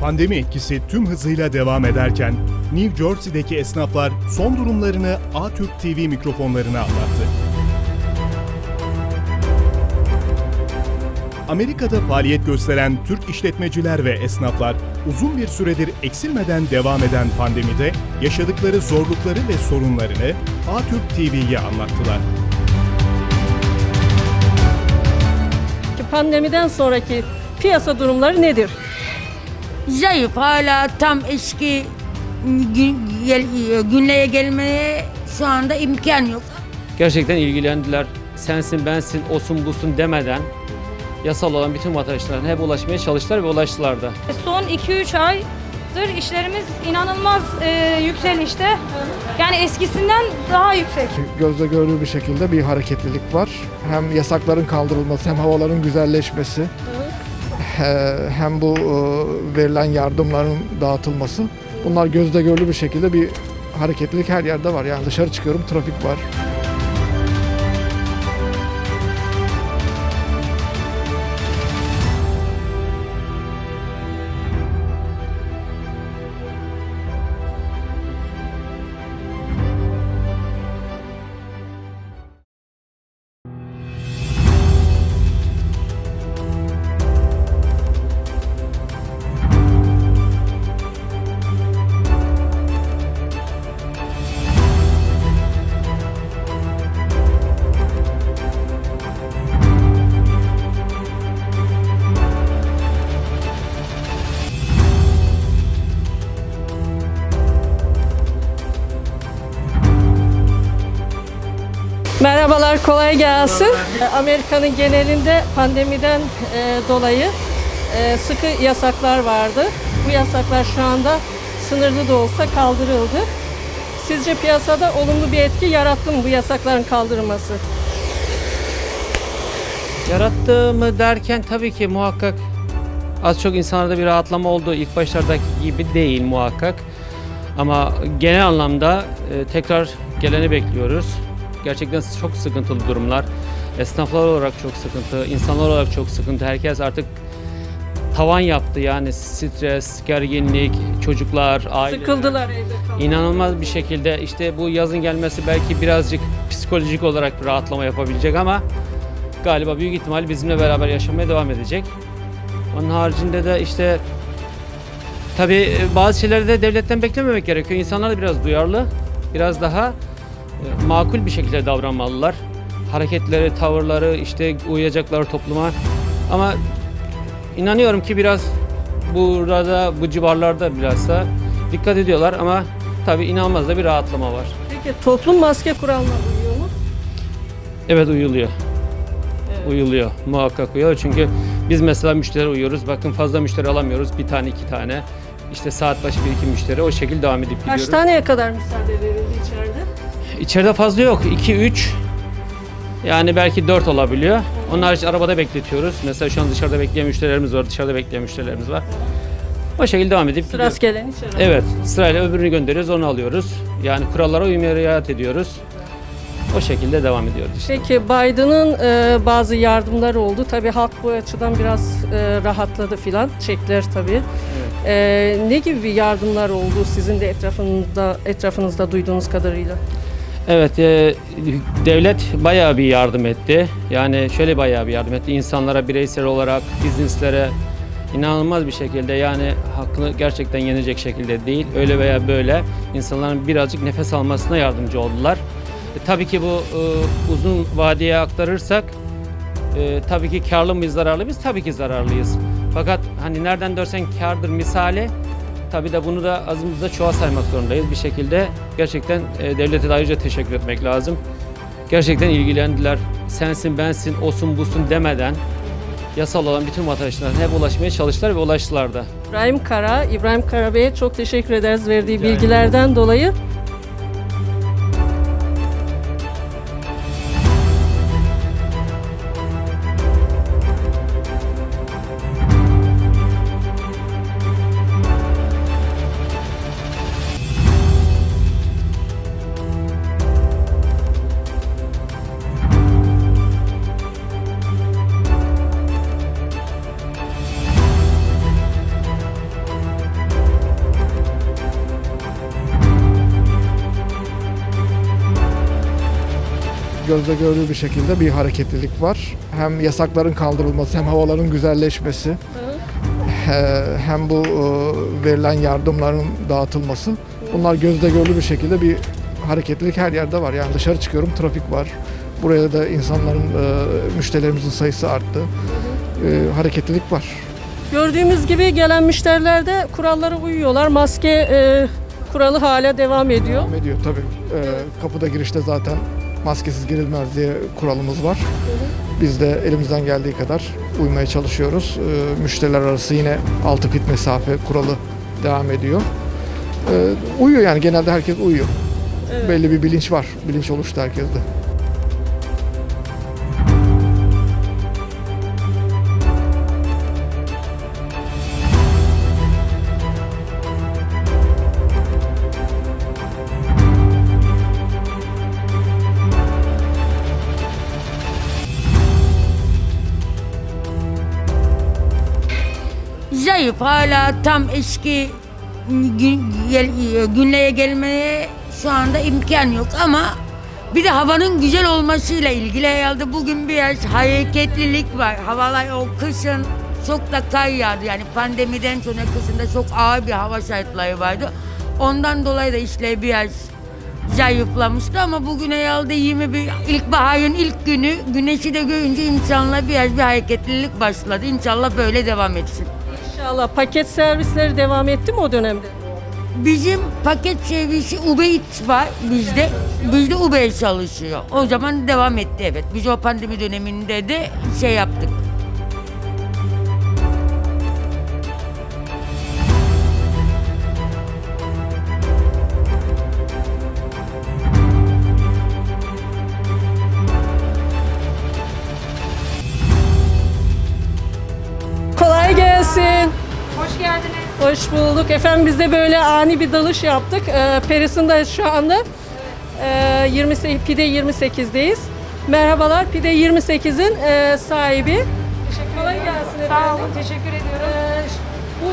Pandemi etkisi tüm hızıyla devam ederken New Jersey'deki esnaflar son durumlarını A-Türk TV mikrofonlarına anlattı. Amerika'da faaliyet gösteren Türk işletmeciler ve esnaflar uzun bir süredir eksilmeden devam eden pandemide yaşadıkları zorlukları ve sorunlarını A-Türk TV'ye anlattılar. Pandemiden sonraki piyasa durumları nedir? Zayıf hala tam eski gün, gel, günlere gelmeye şu anda imkan yok. Gerçekten ilgilendiler. Sensin, bensin, osun, busun demeden yasal olan bütün vatandaşlarına hep ulaşmaya çalıştılar ve ulaştılar da. Son 2-3 aydır işlerimiz inanılmaz e, yükselişte. Yani eskisinden daha yüksek. gözle görülür bir şekilde bir hareketlilik var. Hem yasakların kaldırılması hem havaların güzelleşmesi hem bu e, verilen yardımların dağıtılması bunlar gözle görülür bir şekilde bir hareketlilik her yerde var. Yani dışarı çıkıyorum trafik var. Merhabalar, kolay gelsin. Amerika'nın genelinde pandemiden e, dolayı e, sıkı yasaklar vardı. Bu yasaklar şu anda sınırlı da olsa kaldırıldı. Sizce piyasada olumlu bir etki yarattı mı bu yasakların kaldırılması? Yarattı mı derken tabii ki muhakkak az çok insanlarda bir rahatlama oldu. İlk başlardaki gibi değil muhakkak. Ama genel anlamda e, tekrar geleni bekliyoruz. Gerçekten çok sıkıntılı durumlar. Esnaflar olarak çok sıkıntı, insanlar olarak çok sıkıntı. Herkes artık tavan yaptı yani stres, gerginlik, çocuklar, aileler. Sıkıldılar evde kalmak. İnanılmaz bir şekilde işte bu yazın gelmesi belki birazcık psikolojik olarak bir rahatlama yapabilecek ama galiba büyük ihtimal bizimle beraber yaşamaya devam edecek. Onun haricinde de işte tabii bazı şeyleri de devletten beklememek gerekiyor. İnsanlar da biraz duyarlı, biraz daha makul bir şekilde davranmalılar. Hareketleri, tavırları, işte uyacakları topluma. Ama inanıyorum ki biraz burada, bu civarlarda bilhassa dikkat ediyorlar ama tabii inanılmaz da bir rahatlama var. Peki toplum maske kuralına uyuyor mu? Evet uyuluyor. Uyuluyor. Muhakkak uyuyor. Çünkü biz mesela müşteri uyuyoruz. Bakın fazla müşteri alamıyoruz. Bir tane iki tane. İşte saat başı bir iki müşteri. O şekilde devam edip Kaç gidiyoruz. taneye kadar müsaade içeride? İçeride fazla yok. 2 3 yani belki 4 olabiliyor. Onun harici arabada bekletiyoruz. Mesela şu an dışarıda bekleyen müşterilerimiz var. Dışarıda bekleyen müşterilerimiz var. O şekilde devam edip. Sırası gelen içeride. Evet. Sırayla öbürünü gönderiyoruz. Onu alıyoruz. Yani kurallara uymaya riayet ediyoruz. O şekilde devam ediyoruz işte. Peki Biden'ın e, bazı yardımları oldu. Tabii halk bu açıdan biraz e, rahatladı filan. Çekler tabii. E, ne gibi yardımlar oldu sizin de etrafınızda etrafınızda duyduğunuz kadarıyla? Evet, e, devlet bayağı bir yardım etti. Yani şöyle bayağı bir yardım etti. İnsanlara bireysel olarak, bizneslere inanılmaz bir şekilde yani hakkını gerçekten yenecek şekilde değil. Öyle veya böyle insanların birazcık nefes almasına yardımcı oldular. E, tabii ki bu e, uzun vadeye aktarırsak e, tabii ki karlı mıyız, zararlı mıyız? Tabii ki zararlıyız. Fakat hani nereden dörsen kardır misali Tabii de bunu da azımızda çoğa saymak zorundayız bir şekilde. Gerçekten e, devlete de ayrıca teşekkür etmek lazım. Gerçekten ilgilendiler. Sensin, bensin, osun, busun demeden yasal olan bütün vatandaşlarına hep ulaşmaya çalıştılar ve ulaştılar da. İbrahim Kara, İbrahim Kara Bey'e çok teşekkür ederiz verdiği Rica bilgilerden dolayı. Gözle görülür bir şekilde bir hareketlilik var. Hem yasakların kaldırılması hem havaların güzelleşmesi hem bu e, verilen yardımların dağıtılması bunlar gözle görülür bir şekilde bir hareketlilik her yerde var. Yani dışarı çıkıyorum trafik var. Buraya da insanların e, müşterilerimizin sayısı arttı. E, hareketlilik var. Gördüğümüz gibi gelen müşteriler de kurallara uyuyorlar. Maske e, kuralı hala devam ediyor. Devam ediyor tabii. E, kapıda girişte zaten maskesiz girilmez diye kuralımız var. Biz de elimizden geldiği kadar uymaya çalışıyoruz. E, müşteriler arası yine 6 fit mesafe kuralı devam ediyor. E, uyuyor yani genelde herkes uyuyor. Belli bir bilinç var. Bilinç oluştu herkeste. Zayıf hala tam eski gel- günlere gelmeye şu anda imkan yok ama bir de havanın güzel olmasıyla ilgili herhalde bugün biraz hareketlilik var. Havalar o kışın çok da kar yağdı yani pandemiden sonra kışında çok ağır bir hava şartları vardı. Ondan dolayı da işler biraz zayıflamıştı ama bugün herhalde 21 ilkbaharın ilk günü güneşi de görünce insanlar biraz bir hareketlilik başladı. İnşallah böyle devam etsin. İnşallah paket servisleri devam etti mi o dönemde? Bizim paket servisi Uber Eats var bizde. Bizde Uber çalışıyor. O zaman devam etti evet. Biz o pandemi döneminde de şey yaptık. Efendim biz de böyle ani bir dalış yaptık. Ee, Peris'indayız şu anda. Ee, 28, Pide 28'deyiz. Merhabalar Pide 28'in e, sahibi. Kolay gelsin Sağ efendim. olun, teşekkür ediyorum. Ee, ş- bu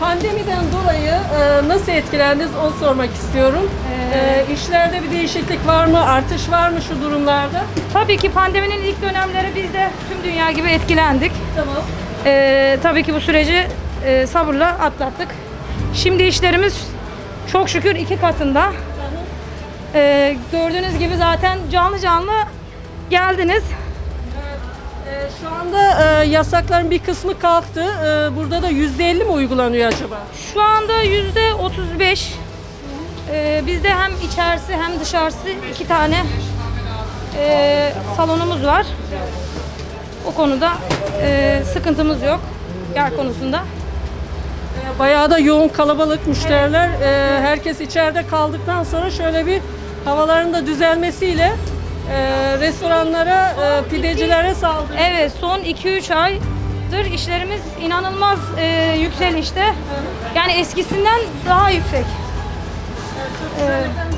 pandemiden dolayı e, nasıl etkilendiniz onu sormak istiyorum. Ee, işlerde bir değişiklik var mı? Artış var mı şu durumlarda? Tabii ki pandeminin ilk dönemleri biz de tüm dünya gibi etkilendik. Tamam. Ee, tabii ki bu süreci e, sabırla atlattık. Şimdi işlerimiz çok şükür iki katında. Ee, gördüğünüz gibi zaten canlı canlı geldiniz. Ee, şu anda e, yasakların bir kısmı kalktı. Ee, burada da %50 mi uygulanıyor acaba? Şu anda yüzde 35. Ee, bizde hem içerisi hem dışarısı iki tane e, salonumuz var. O konuda e, sıkıntımız yok yer konusunda. Bayağı da yoğun kalabalık müşteriler. Ee, herkes içeride kaldıktan sonra şöyle bir havaların da düzelmesiyle e, restoranlara, e, pidecilere saldırı. Evet son 2-3 aydır işlerimiz inanılmaz e, yükselişte. Yani eskisinden daha yüksek. Ee,